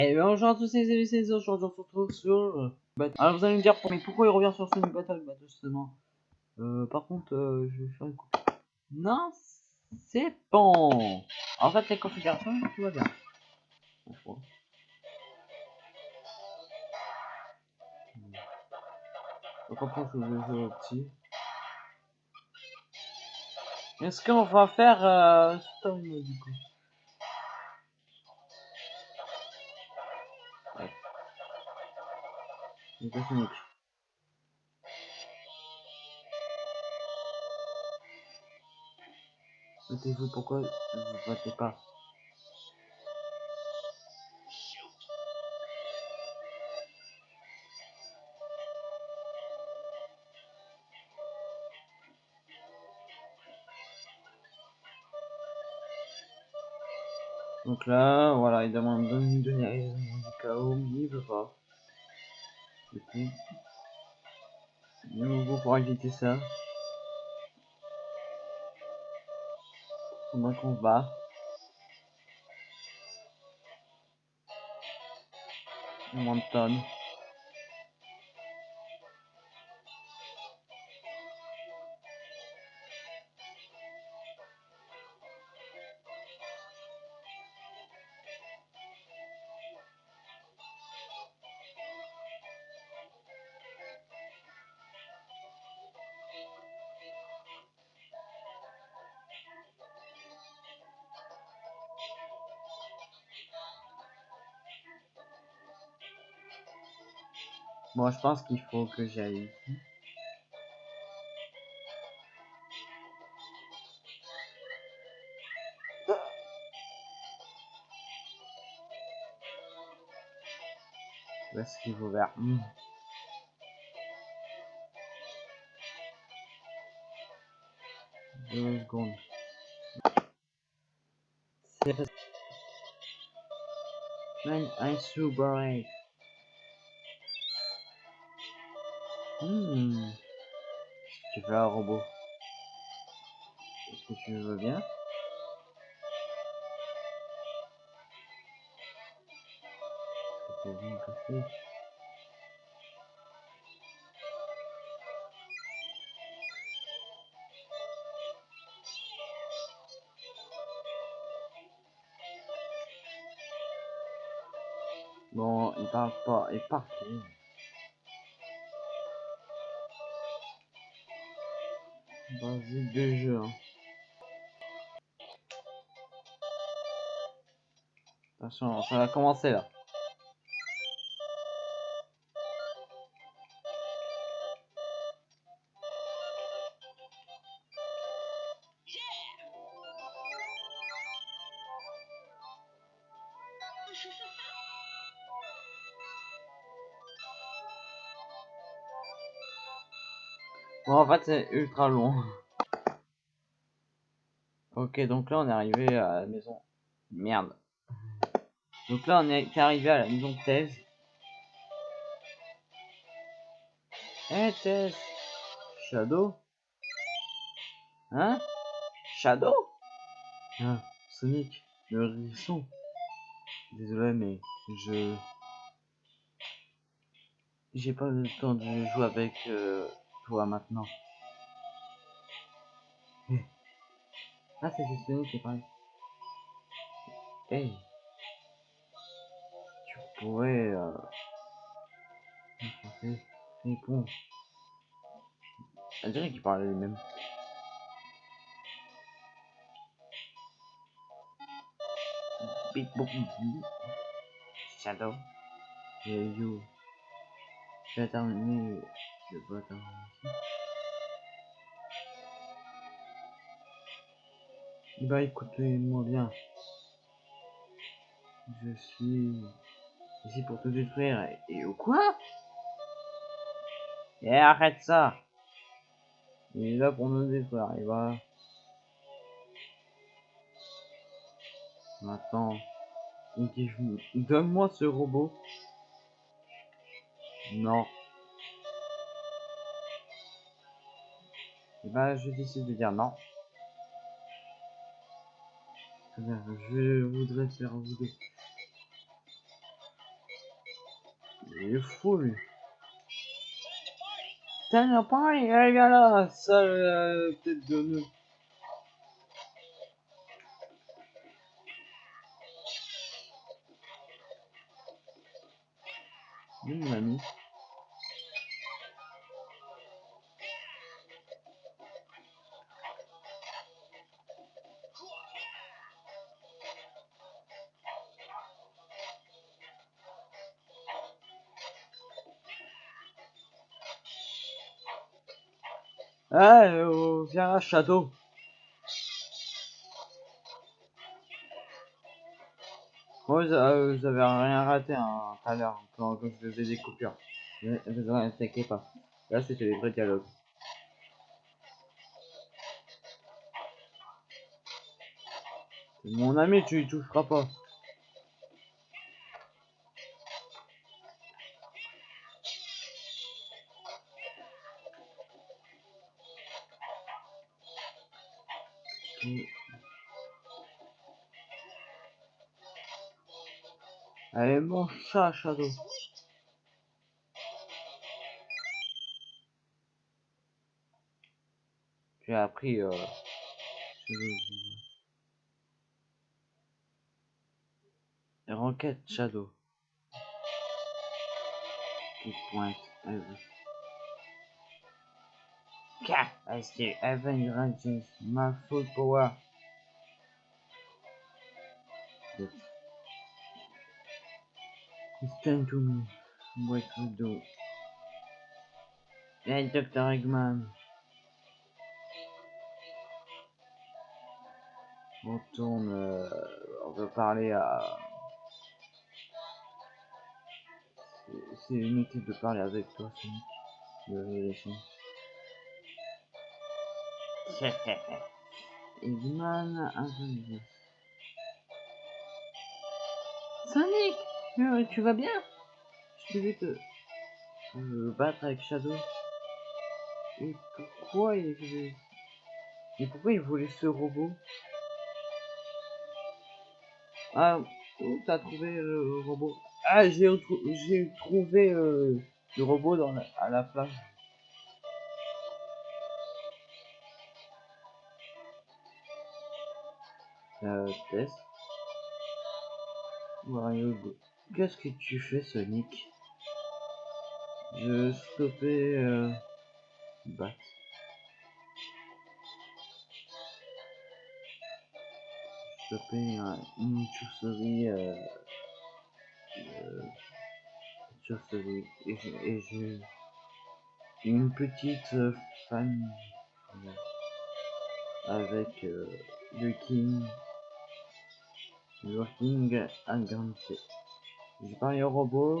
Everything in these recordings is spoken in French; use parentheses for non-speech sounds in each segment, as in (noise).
Et bonjour à tous les amis, c'est aujourd'hui on se retrouve sur... euh, Alors vous allez me dire, mais pourquoi il revient sur Sonic Battle Bah justement. Euh, par contre, euh, je vais faire une coupe. Non, c'est bon. En fait, les configurations, tout va bien. Je après, je vais jouer au petit. Est-ce qu'on va faire euh, story mode du coup? Sonic. Mettez-vous pourquoi vous votez pas? Donc là, voilà, il demande de me donner la raison du chaos, mais il veut pas. Du coup, de nouveau pour éviter ça. Pendant qu'on se bat. Moins Bon, je pense qu'il faut que j'aille ici. Où est-ce qu'il faut vers Hmm. Secondes. Hmm. Tu veux un robot? Est-ce que tu veux bien? Est-ce que tu veux bien casser Bon, il parle pas, il part. Vas-y, deux jeux. Hein. Attention, ça va commencer là. Bon, en fait, c'est ultra long. Ok, donc là, on est arrivé à la maison. Merde. Donc là, on est arrivé à la maison de Thèse. Eh, Thèse Shadow Hein? Shadow? Ah, Sonic, le hérisson. Désolé, mais je... J'ai pas le temps de jouer avec euh, toi maintenant. Eh. Ah, c'est Sonic qui est pareil. Hey. Tu pourrais... Euh... français, répondre. On dirait qu'il parlait les mêmes. Big. Shadow. Et you. Je vais terminer. Je vais terminer ici. Bah écoutez-moi bien. Je suis ici pour te détruire. Et, ou quoi? Et arrête ça Il est là pour nous détruire. Et voilà. Maintenant. Donne-moi ce robot. Non. Et bah je décide de dire non. Je voudrais faire deux. Il est fou, lui. Putain, party, viens là, sale euh, tête de nœud. Mon ami Ah, euh, viens là, Shadow. Moi, vous, euh, vous avez rien raté hein, tout à l'heure quand, quand je faisais des coupures. Ne vous inquiétez pas. Là, c'était des vrais dialogues. Mon ami, tu y toucheras pas. Allez, mon chat, Shadow. J'ai appris euh, Enquête Shadow. Qui pointe. Car, as the Evan Rangers, my. It's time to me. What to do? Hey, Dr. Eggman. On tourne, euh, on veut parler à... C'est inutile de parler avec toi, Sonic. De révélation. Eggman intelligence. Sonic euh, Tu vas bien? Je vais te... te battre avec Shadow. Et pourquoi il voulait... Et pourquoi il voulait ce robot? Ah, où t'as trouvé le robot? Ah, j'ai j'ai trouvé euh, le robot dans la... à la plage. Euh, test. Mario Qu'est-ce que tu fais, Sonic? Je stoppais euh... Bat. Stopper un, une chauve-souris euh... euh... chauve-souris et j'ai une petite euh, avec euh, le King Working Agranté. J'ai parlé au robot.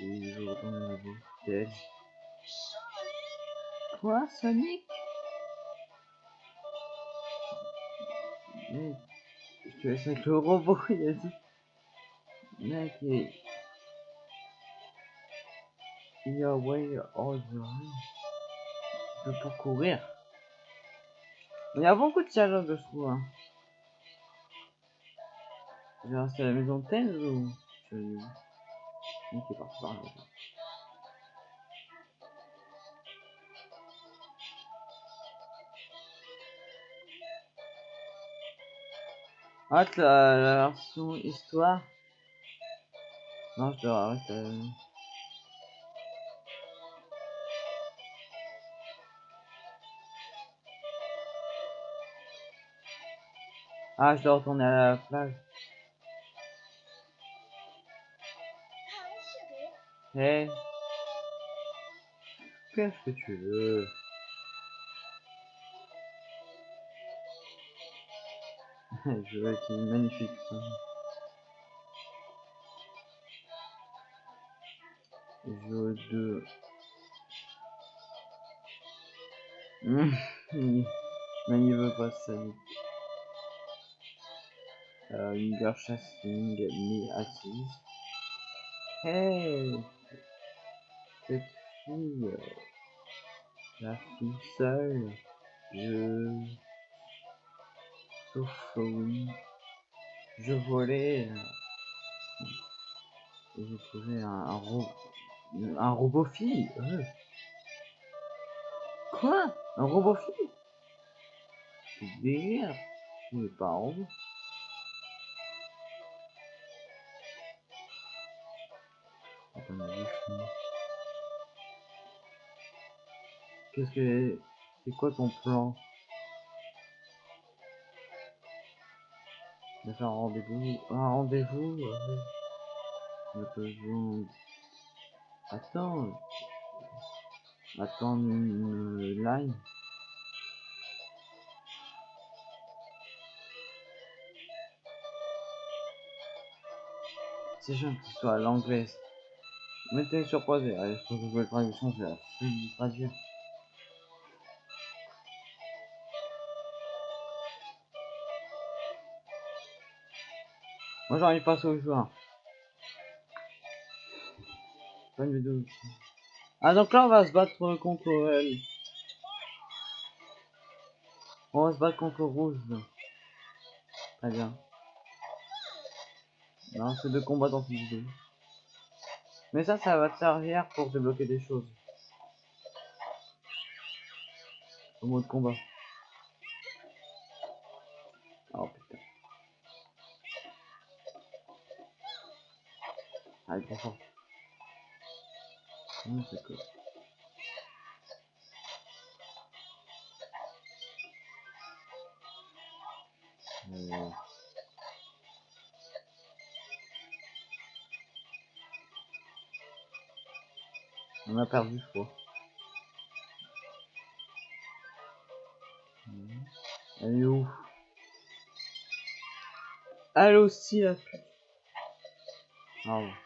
Et je retourne au robot. C'est Quoi, Sonic? Mec, je te laisse avec le robot, (laughs) il a dit. Mec, il... Il y a way all the Je peux pas courir. Il y a beaucoup de dialogue, je trouve. Hein. Je vais la maison de Tenz ou je vais Ok, parti par là. Ah, la, la version histoire. Non, je dois arrêter. Euh... Ah, je dois retourner à la plage. Hey. Qu'est-ce que tu veux Je veux être magnifique. Ça. Jeu de... Mais il veut pas ça. Euh, une chasing me assise. Hey cette fille, euh, la fille seule, je... Sauf oui, je volais... Et j'ai trouvé un, un, ro un robot fille. Euh. Quoi? Un robot fille C'est délire. Je pas un robot. Qu'est-ce que... C'est quoi ton plan De faire un rendez-vous... Un rendez-vous euh... Attends... Attends une line. C'est gentil, soit à l'anglaise. Mettez sur pause, allez, je trouve que la traduction, je vais la traduire. Moi j'arrive pas au joueur. Vidéo. Ah donc là on va se battre contre elle. On va se battre contre rouge. Très bien. Non, c'est deux combats dans cette vidéo. Mais ça, ça va te servir pour débloquer des choses. Au mode combat. Mmh, cool. Euh... On a perdu, je crois. Elle est.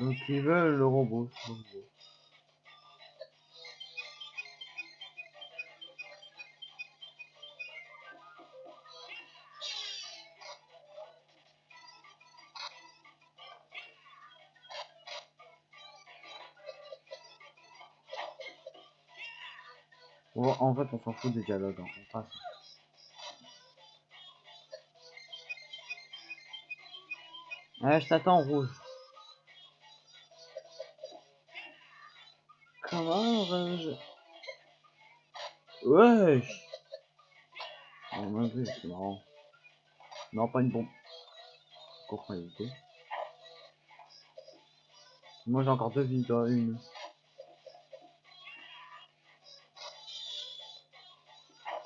Donc ils veulent le robot. En fait, on s'en fout des dialogues, hein. on passe. Ouais, je t'attends rouge. Non, pas une bombe. Encore éviter. Moi j'ai encore deux vies, toi une.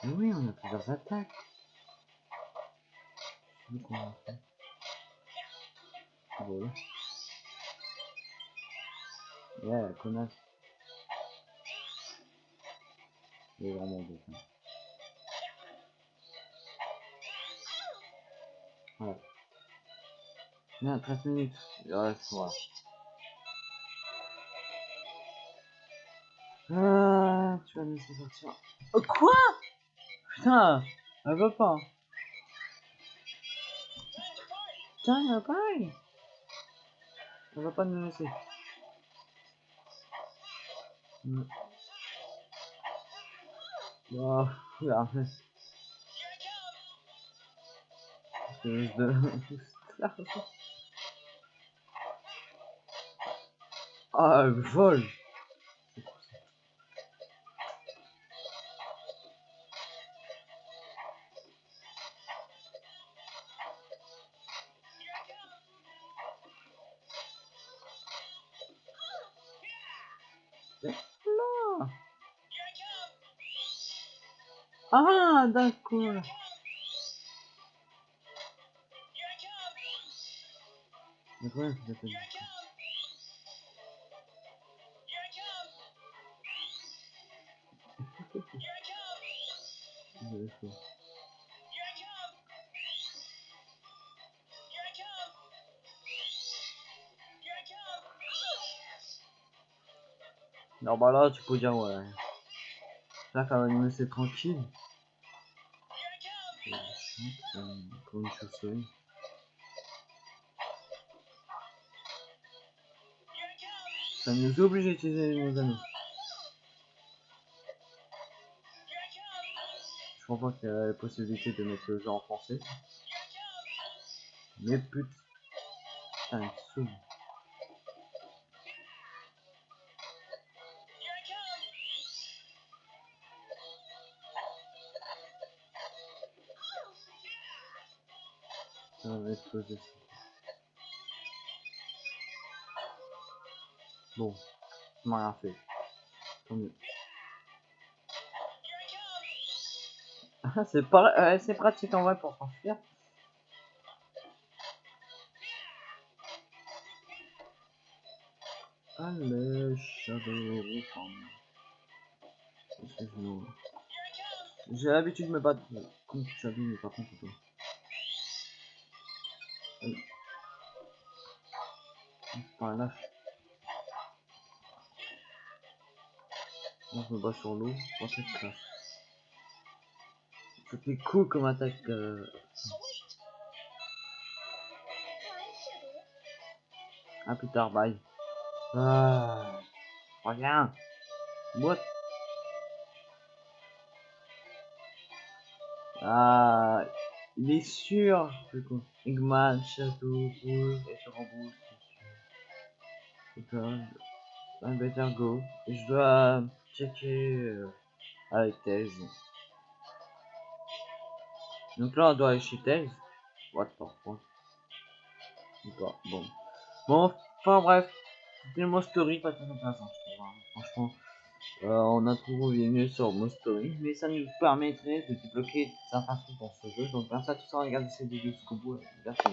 Oui, on a plusieurs attaques. Il est vraiment beau. Voilà. Bien, 13 minutes. Reste, voilà. Ah, tu vas me laisser sortir. Oh, quoi? Putain, elle veut pas. Putain, elle veut pas. Elle va pas nous laisser. Mm. Oh, là. Ah, elle (laughs) D'accord. Non bah là tu peux dire ouais. Là quand même c'est tranquille. (laughs) Encore une chauve-souris. Ça nous oblige à utiliser nos anneaux. Je pas qu'il y a la possibilité de mettre le jeu en français. Mais putain, il. Ça va exploser. ça. Bon, ça m'a rien fait. Tant mieux. Ah, c'est pas, pratique en vrai pour s'enfuir. Allez, Shadow. J'ai l'habitude de me battre contre Shadow, mais pas contre toi. Allez. Par. Je me bats sur l'eau. Moi, c'est classe. C'était cool comme attaque. Euh... À plus tard, bye. Ah, reviens. What? Ah, il est sûr. Eggman, Shadow, Rouge et je rembourse. c'est I better go. Je dois checker euh, avec Tails. Donc là, on doit aller chez Tails. What the fuck? Pas, bon. Bon, enfin bref. C'était mode story, pas très intéressant, je trouve. hein. Franchement, euh, on a trouvé mieux sur mode story, mais ça nous permettrait de débloquer certains trucs dans ce jeu. Donc, merci à tous d'avoir regardé cette vidéo jusqu'au bout. Merci.